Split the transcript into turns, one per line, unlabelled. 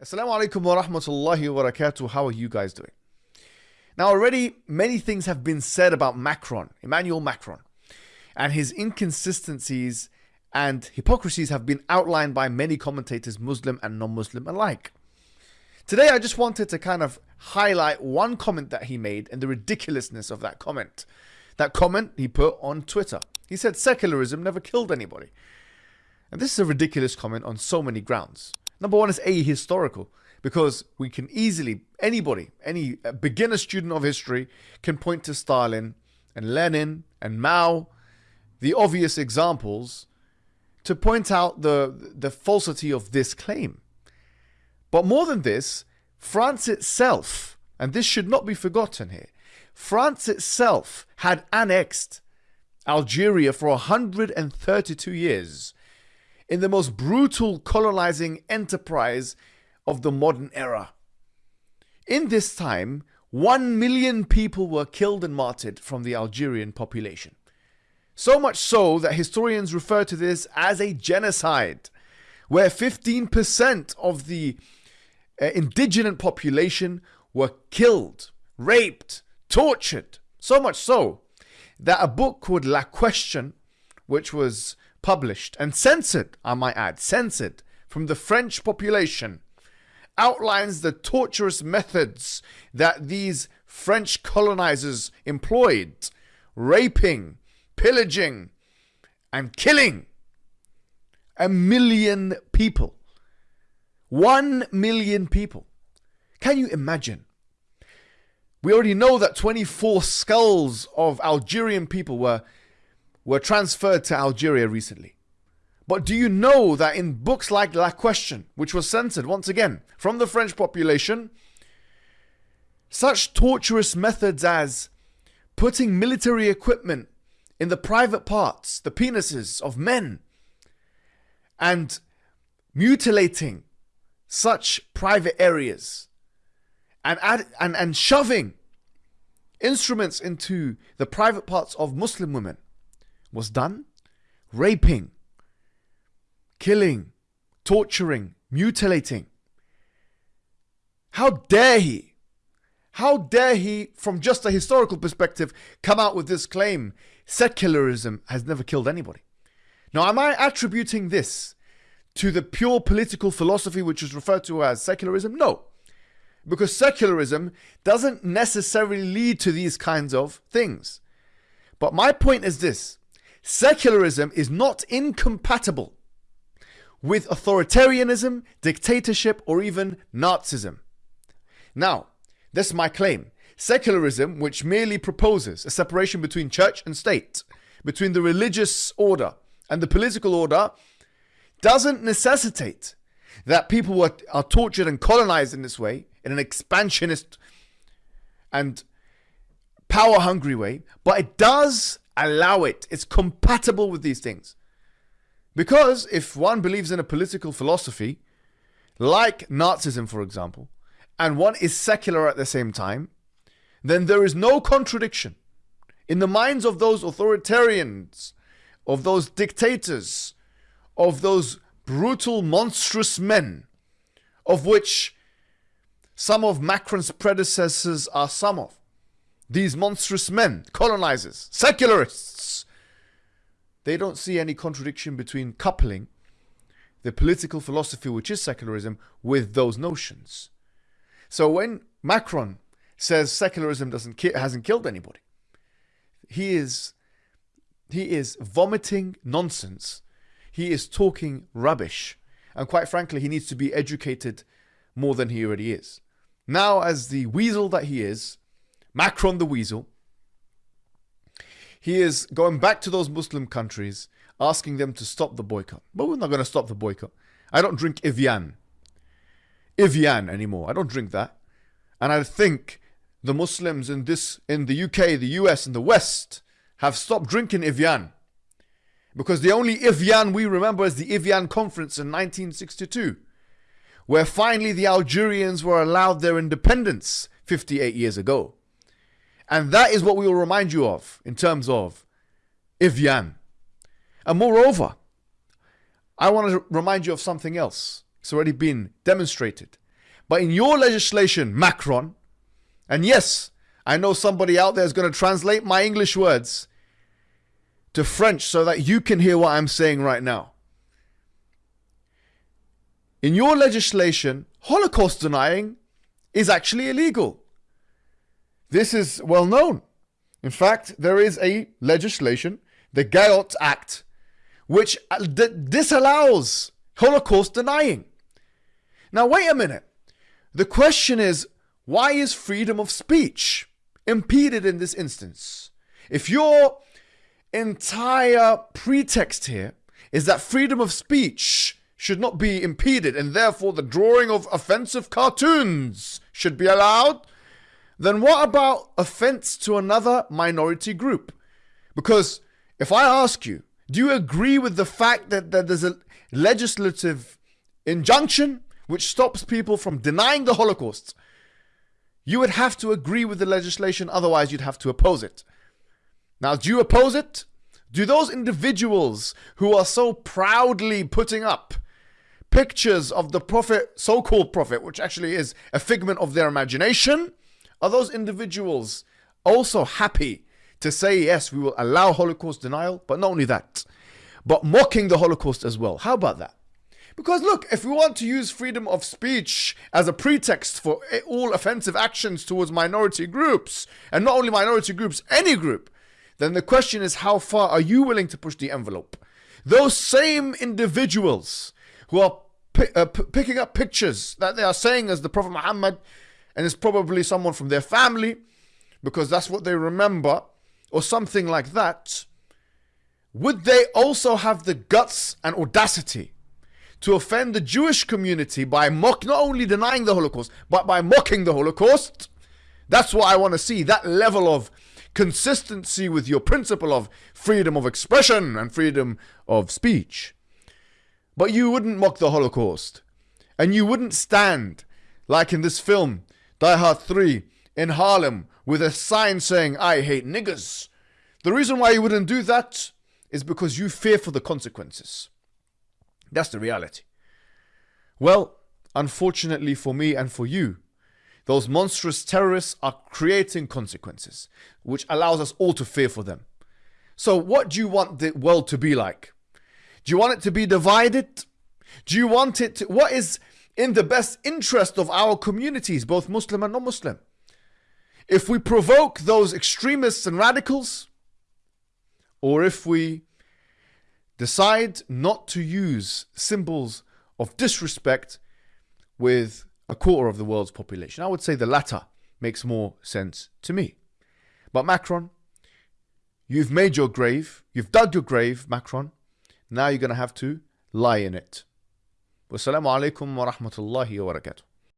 Assalamu alaikum wa rahmatullahi wa barakatuh. How are you guys doing? Now, already many things have been said about Macron, Emmanuel Macron, and his inconsistencies and hypocrisies have been outlined by many commentators, Muslim and non Muslim alike. Today, I just wanted to kind of highlight one comment that he made and the ridiculousness of that comment. That comment he put on Twitter. He said secularism never killed anybody. And this is a ridiculous comment on so many grounds. Number one is ahistorical because we can easily, anybody, any beginner student of history can point to Stalin and Lenin and Mao, the obvious examples, to point out the, the falsity of this claim. But more than this, France itself, and this should not be forgotten here, France itself had annexed Algeria for 132 years in the most brutal colonizing enterprise of the modern era. In this time, one million people were killed and martyred from the Algerian population. So much so that historians refer to this as a genocide, where 15% of the uh, indigenous population were killed, raped, tortured. So much so that a book called La Question, which was published and censored, I might add, censored from the French population, outlines the torturous methods that these French colonizers employed raping, pillaging, and killing a million people. One million people. Can you imagine? We already know that 24 skulls of Algerian people were were transferred to Algeria recently. But do you know that in books like La Question, which was censored once again from the French population, such torturous methods as putting military equipment in the private parts, the penises of men, and mutilating such private areas and, add, and, and shoving instruments into the private parts of Muslim women was done raping, killing, torturing, mutilating. How dare he? How dare he, from just a historical perspective, come out with this claim secularism has never killed anybody? Now, am I attributing this to the pure political philosophy which is referred to as secularism? No. Because secularism doesn't necessarily lead to these kinds of things. But my point is this secularism is not incompatible with authoritarianism, dictatorship, or even Nazism. Now, this is my claim. Secularism, which merely proposes a separation between church and state, between the religious order and the political order, doesn't necessitate that people are, are tortured and colonized in this way, in an expansionist and power hungry way, but it does allow it. It's compatible with these things. Because if one believes in a political philosophy, like Nazism, for example, and one is secular at the same time, then there is no contradiction in the minds of those authoritarians, of those dictators, of those brutal, monstrous men, of which some of Macron's predecessors are some of. These monstrous men, colonizers, secularists, they don't see any contradiction between coupling the political philosophy, which is secularism, with those notions. So when Macron says secularism doesn't ki- hasn't killed anybody, he is he is vomiting nonsense. He is talking rubbish, and quite frankly, he needs to be educated more than he already is. Now, as the weasel that he is, Macron the Weasel, he is going back to those Muslim countries, asking them to stop the boycott. But we're not going to stop the boycott. I don't drink Evian. Evian anymore. I don't drink that. And I think the Muslims in this in the UK, the US, and the West have stopped drinking Evian. Because the only Evian we remember is the Evian conference in 1962, where finally the Algerians were allowed their independence 58 years ago. And that is what we will remind you of in terms of Evian. And moreover, I want to remind you of something else. It's already been demonstrated But in your legislation, Macron, and yes, I know somebody out there is going to translate my English words to French so that you can hear what I'm saying right now. In your legislation, Holocaust denying is actually illegal. This is well known. In fact, there is a legislation, the Gayssot Act, which uh, disallows Holocaust denying. Now, wait a minute. The question is why is freedom of speech impeded in this instance? If your entire pretext here is that freedom of speech should not be impeded and therefore the drawing of offensive cartoons should be allowed, then what about offense to another minority group? Because if I ask you, do you agree with the fact that, that there's a legislative injunction which stops people from denying the Holocaust? You would have to agree with the legislation, otherwise, you'd have to oppose it. Now, do you oppose it? Do those individuals who are so proudly putting up pictures of the prophet, so called prophet, which actually is a figment of their imagination, are those individuals also happy to say, yes, we will allow Holocaust denial, but not only that, but mocking the Holocaust as well? How about that? Because look, if we want to use freedom of speech as a pretext for all offensive actions towards minority groups, and not only minority groups, any group, then the question is how far are you willing to push the envelope? Those same individuals who are uh, picking up pictures that they are saying as the Prophet Muhammad, and it's probably someone from their family, because that's what they remember, or something like that, would they also have the guts and audacity to offend the Jewish community by mock not only denying the Holocaust, but by mocking the Holocaust? That's what I want to see. That level of consistency with your principle of freedom of expression and freedom of speech. But you wouldn't mock the Holocaust. And you wouldn't stand, like in this film, Die Hard 3, in Harlem with a sign saying, I hate niggers. The reason why you wouldn't do that is because you fear for the consequences. That's the reality. Well, unfortunately for me and for you, those monstrous terrorists are creating consequences, which allows us all to fear for them. So, what do you want the world to be like? Do you want it to be divided? Do you want it to, what is in the best interest of our communities, both Muslim and non Muslim? If we provoke those extremists and radicals, or if we decide not to use symbols of disrespect with a quarter of the world's population. I would say the latter makes more sense to me. But Macron, you've made your grave, you've dug your grave, Macron. Now you're going to have to lie in it. Wassalamu alaikum wa rahmatullahi wa barakatuh.